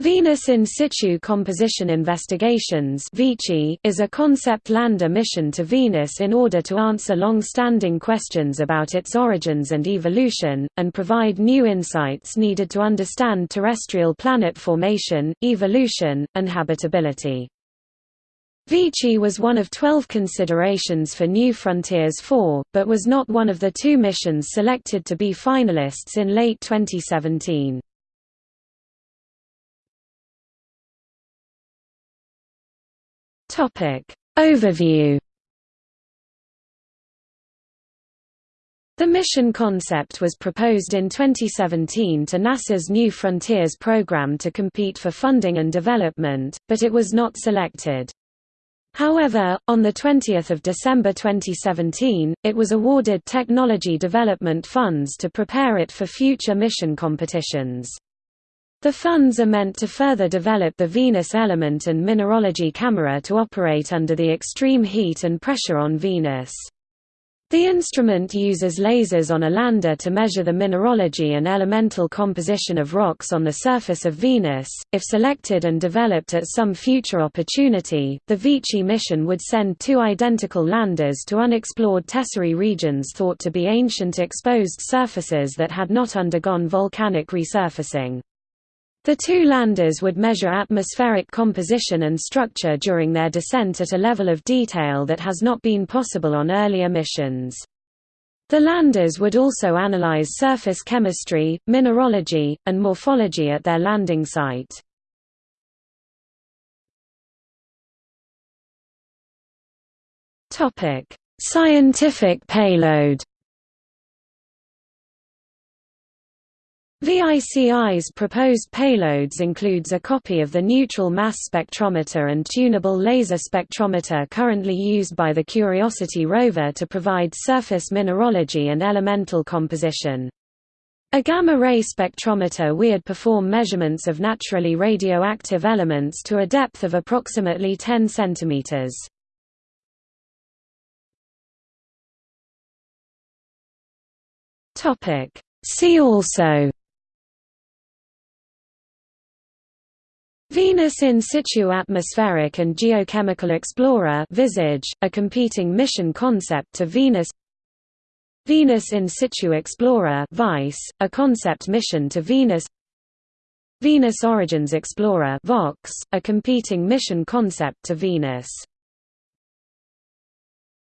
Venus In Situ Composition Investigations is a concept lander mission to Venus in order to answer long-standing questions about its origins and evolution, and provide new insights needed to understand terrestrial planet formation, evolution, and habitability. Vici was one of 12 considerations for New Frontiers 4, but was not one of the two missions selected to be finalists in late 2017. Topic Overview The mission concept was proposed in 2017 to NASA's New Frontiers program to compete for funding and development, but it was not selected. However, on 20 December 2017, it was awarded technology development funds to prepare it for future mission competitions. The funds are meant to further develop the Venus element and mineralogy camera to operate under the extreme heat and pressure on Venus. The instrument uses lasers on a lander to measure the mineralogy and elemental composition of rocks on the surface of Venus. If selected and developed at some future opportunity, the Vici mission would send two identical landers to unexplored tesserae regions thought to be ancient exposed surfaces that had not undergone volcanic resurfacing. The two landers would measure atmospheric composition and structure during their descent at a level of detail that has not been possible on earlier missions. The landers would also analyze surface chemistry, mineralogy, and morphology at their landing site. Scientific payload VICI's proposed payloads includes a copy of the neutral mass spectrometer and tunable laser spectrometer currently used by the Curiosity rover to provide surface mineralogy and elemental composition. A gamma-ray spectrometer would perform measurements of naturally radioactive elements to a depth of approximately 10 cm. See also Venus in situ atmospheric and geochemical explorer Visage, a competing mission concept to Venus. Venus in situ explorer VISE, a concept mission to Venus. Venus Origins Explorer Vox, a competing mission concept to Venus